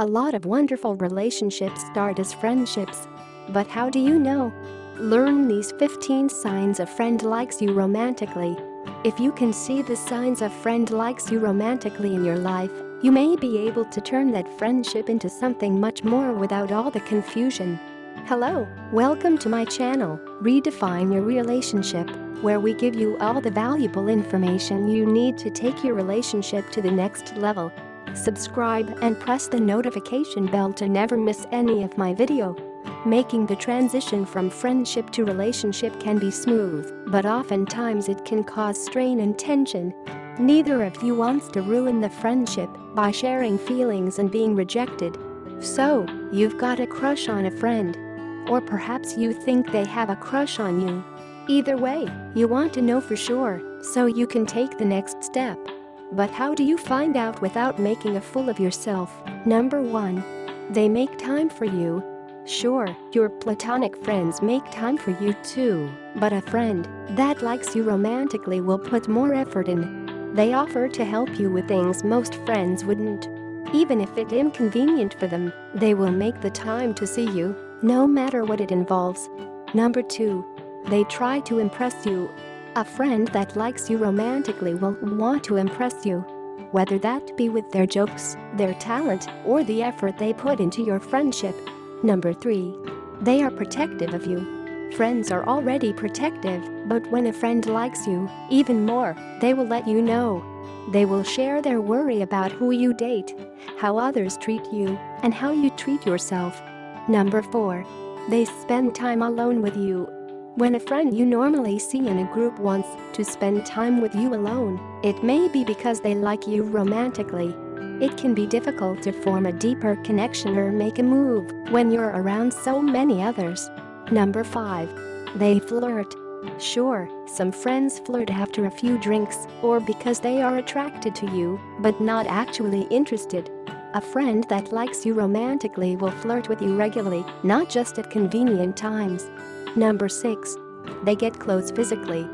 A lot of wonderful relationships start as friendships. But how do you know? Learn these 15 signs a friend likes you romantically. If you can see the signs a friend likes you romantically in your life, you may be able to turn that friendship into something much more without all the confusion. Hello, welcome to my channel, Redefine Your Relationship, where we give you all the valuable information you need to take your relationship to the next level. Subscribe and press the notification bell to never miss any of my video. Making the transition from friendship to relationship can be smooth, but oftentimes it can cause strain and tension. Neither of you wants to ruin the friendship by sharing feelings and being rejected. So, you've got a crush on a friend. Or perhaps you think they have a crush on you. Either way, you want to know for sure, so you can take the next step. But how do you find out without making a fool of yourself? Number 1. They make time for you. Sure, your platonic friends make time for you too, but a friend that likes you romantically will put more effort in. They offer to help you with things most friends wouldn't. Even if it's inconvenient for them, they will make the time to see you, no matter what it involves. Number 2. They try to impress you a friend that likes you romantically will want to impress you. Whether that be with their jokes, their talent, or the effort they put into your friendship. Number 3. They are protective of you. Friends are already protective, but when a friend likes you, even more, they will let you know. They will share their worry about who you date, how others treat you, and how you treat yourself. Number 4. They spend time alone with you when a friend you normally see in a group wants to spend time with you alone, it may be because they like you romantically. It can be difficult to form a deeper connection or make a move when you're around so many others. Number 5. They flirt. Sure, some friends flirt after a few drinks or because they are attracted to you but not actually interested. A friend that likes you romantically will flirt with you regularly, not just at convenient times. Number 6. They get close physically.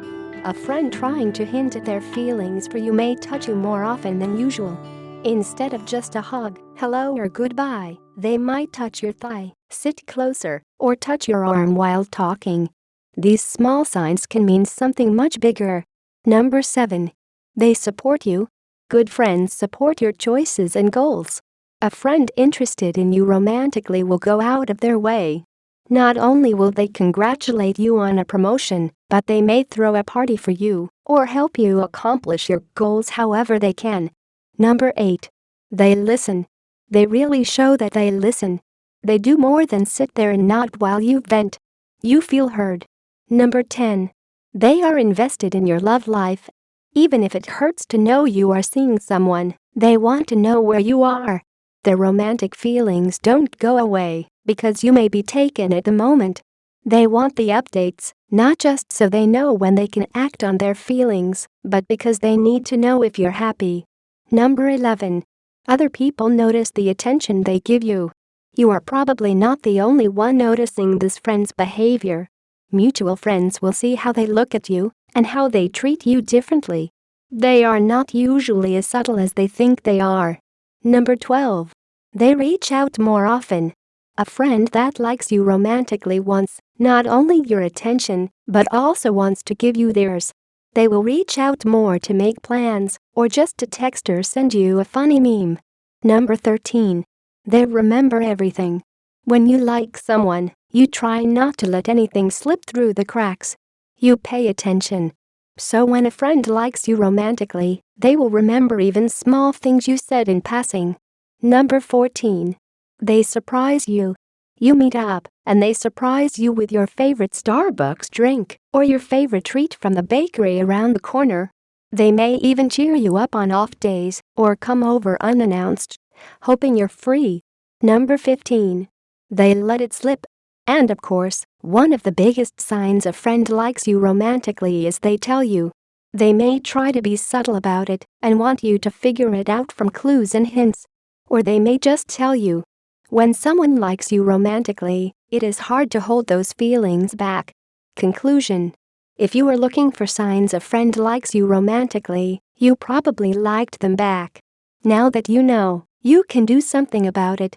A friend trying to hint at their feelings for you may touch you more often than usual. Instead of just a hug, hello or goodbye, they might touch your thigh, sit closer, or touch your arm while talking. These small signs can mean something much bigger. Number 7. They support you. Good friends support your choices and goals. A friend interested in you romantically will go out of their way not only will they congratulate you on a promotion, but they may throw a party for you or help you accomplish your goals however they can. Number 8. They listen. They really show that they listen. They do more than sit there and nod while you vent. You feel heard. Number 10. They are invested in your love life. Even if it hurts to know you are seeing someone, they want to know where you are. Their romantic feelings don't go away because you may be taken at the moment. They want the updates, not just so they know when they can act on their feelings, but because they need to know if you're happy. Number 11. Other people notice the attention they give you. You are probably not the only one noticing this friend's behavior. Mutual friends will see how they look at you and how they treat you differently. They are not usually as subtle as they think they are. Number 12. They reach out more often. A friend that likes you romantically wants not only your attention, but also wants to give you theirs. They will reach out more to make plans or just to text or send you a funny meme. Number 13. They remember everything. When you like someone, you try not to let anything slip through the cracks. You pay attention. So when a friend likes you romantically, they will remember even small things you said in passing. Number 14. They surprise you. You meet up, and they surprise you with your favorite Starbucks drink or your favorite treat from the bakery around the corner. They may even cheer you up on off days or come over unannounced, hoping you're free. Number 15. They let it slip. And of course, one of the biggest signs a friend likes you romantically is they tell you. They may try to be subtle about it and want you to figure it out from clues and hints. Or they may just tell you, when someone likes you romantically, it is hard to hold those feelings back. Conclusion If you are looking for signs a friend likes you romantically, you probably liked them back. Now that you know, you can do something about it.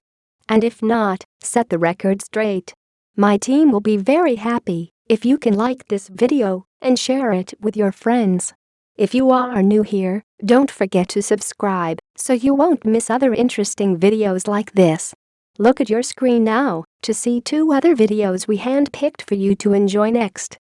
And if not, set the record straight. My team will be very happy if you can like this video and share it with your friends. If you are new here, don't forget to subscribe so you won't miss other interesting videos like this. Look at your screen now to see two other videos we handpicked for you to enjoy next.